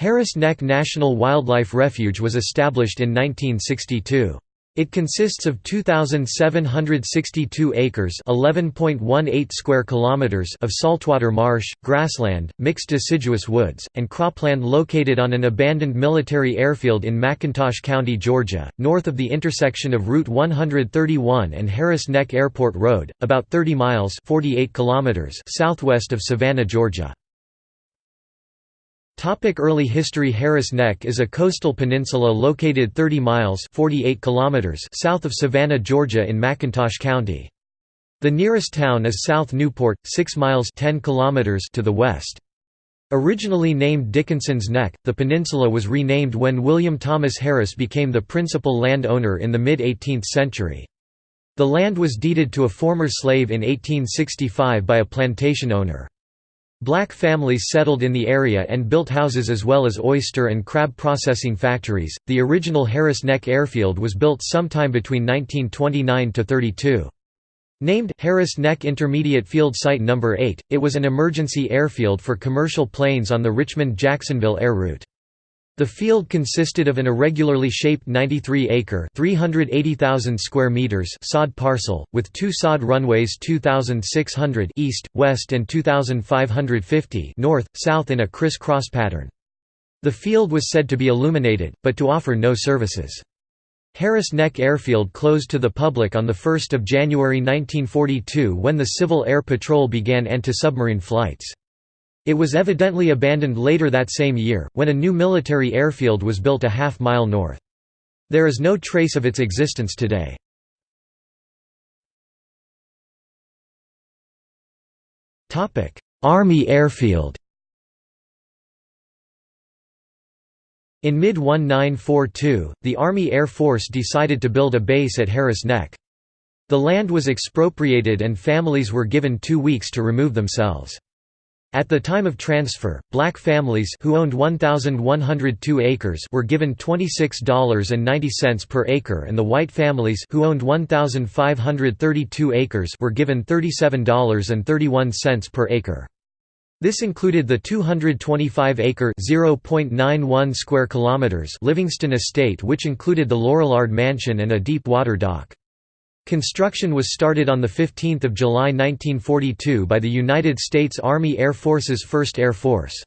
Harris Neck National Wildlife Refuge was established in 1962. It consists of 2762 acres, 11.18 square kilometers of saltwater marsh, grassland, mixed deciduous woods, and cropland located on an abandoned military airfield in McIntosh County, Georgia, north of the intersection of Route 131 and Harris Neck Airport Road, about 30 miles (48 kilometers) southwest of Savannah, Georgia. Topic early history Harris Neck is a coastal peninsula located 30 miles 48 kilometers south of Savannah, Georgia in McIntosh County. The nearest town is South Newport, 6 miles 10 kilometers to the west. Originally named Dickinson's Neck, the peninsula was renamed when William Thomas Harris became the principal land owner in the mid-18th century. The land was deeded to a former slave in 1865 by a plantation owner. Black families settled in the area and built houses as well as oyster and crab processing factories. The original Harris Neck Airfield was built sometime between 1929 to 32. Named Harris Neck Intermediate Field Site No. 8, it was an emergency airfield for commercial planes on the Richmond-Jacksonville air route. The field consisted of an irregularly shaped 93-acre (380,000 square meters) sod parcel, with two sod runways 2,600 east, west and 2,550 north, south in a criss-cross pattern. The field was said to be illuminated, but to offer no services. Harris Neck Airfield closed to the public on 1 January 1942 when the Civil Air Patrol began anti-submarine flights. It was evidently abandoned later that same year, when a new military airfield was built a half-mile north. There is no trace of its existence today. Army airfield In mid-1942, the Army Air Force decided to build a base at Harris Neck. The land was expropriated and families were given two weeks to remove themselves. At the time of transfer, black families who owned 1,102 acres were given $26.90 per acre and the white families who owned 1,532 acres were given $37.31 per acre. This included the 225-acre (0.91 square kilometers) Livingston Estate which included the Lorillard Mansion and a deep water dock. Construction was started on 15 July 1942 by the United States Army Air Force's 1st Air Force.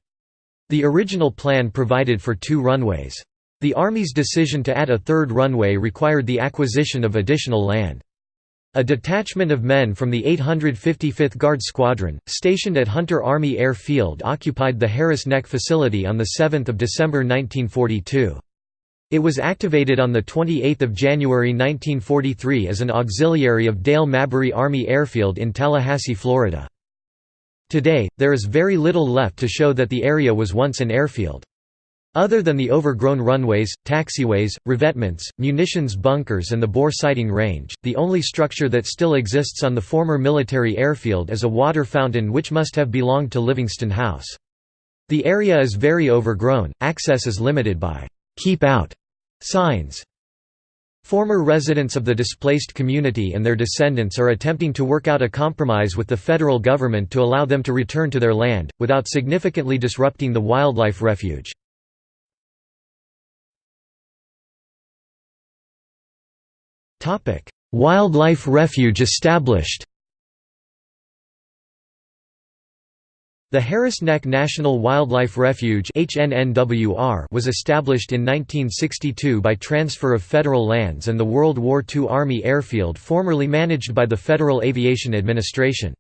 The original plan provided for two runways. The Army's decision to add a third runway required the acquisition of additional land. A detachment of men from the 855th Guard Squadron, stationed at Hunter Army Air Field occupied the Harris Neck facility on 7 December 1942. It was activated on 28 January 1943 as an auxiliary of Dale Mabry Army Airfield in Tallahassee, Florida. Today, there is very little left to show that the area was once an airfield. Other than the overgrown runways, taxiways, revetments, munitions bunkers and the bore sighting range, the only structure that still exists on the former military airfield is a water fountain which must have belonged to Livingston House. The area is very overgrown, access is limited by «keep out» Signs. Former residents of the displaced community and their descendants are attempting to work out a compromise with the federal government to allow them to return to their land, without significantly disrupting the wildlife refuge. Wildlife refuge established The Harris Neck National Wildlife Refuge was established in 1962 by transfer of federal lands and the World War II Army Airfield formerly managed by the Federal Aviation Administration.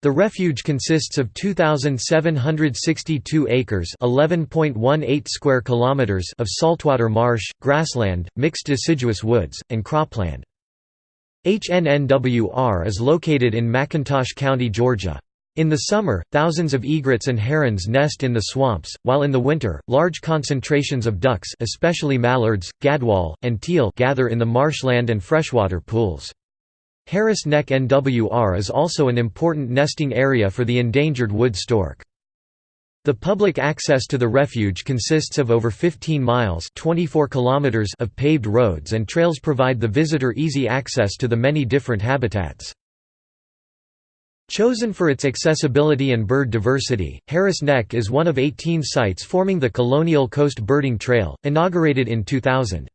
The refuge consists of 2762 acres, 11.18 square kilometers of saltwater marsh, grassland, mixed deciduous woods, and cropland. HNNWR is located in McIntosh County, Georgia. In the summer, thousands of egrets and herons nest in the swamps, while in the winter, large concentrations of ducks especially mallards, gadwall, and teal gather in the marshland and freshwater pools. Harris Neck NWR is also an important nesting area for the endangered wood stork. The public access to the refuge consists of over 15 miles 24 kilometers of paved roads and trails provide the visitor easy access to the many different habitats. Chosen for its accessibility and bird diversity, Harris Neck is one of 18 sites forming the Colonial Coast Birding Trail, inaugurated in 2000.